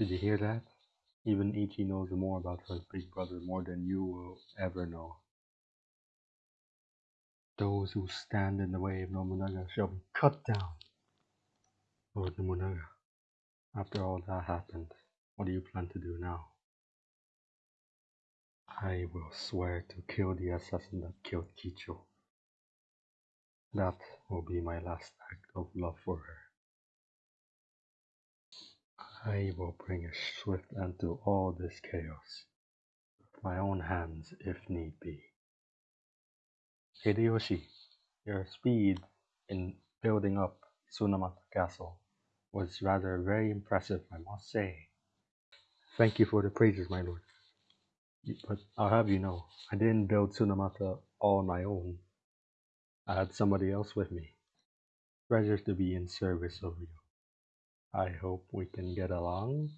Did you hear that? Even Ichi knows more about her big brother more than you will ever know. Those who stand in the way of Nobunaga shall be cut down. Lord Nobunaga, after all that happened, what do you plan to do now? I will swear to kill the assassin that killed Kicho. That will be my last act of love for her. I will bring a swift end to all this chaos with my own hands if need be. Hideyoshi, your speed in building up Sunomata Castle was rather very impressive, I must say. Thank you for the praises, my lord. But I'll have you know, I didn't build Sunomata all on my own. I had somebody else with me. Pleasure to be in service of you. I hope we can get along.